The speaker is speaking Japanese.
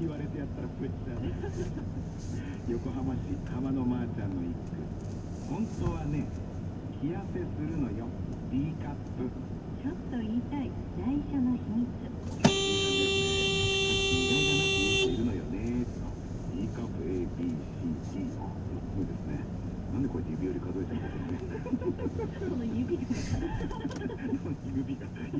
言われてやったらプレッシャー横浜市浜のまーちゃんの一句本当はね気痩せするのよ。D カップ。ちょっと言いたい内緒の秘密。意外だなって言う人いるのよねと D カップ ABCD そうですね。なんでこうやって指折り数えてるんですかね。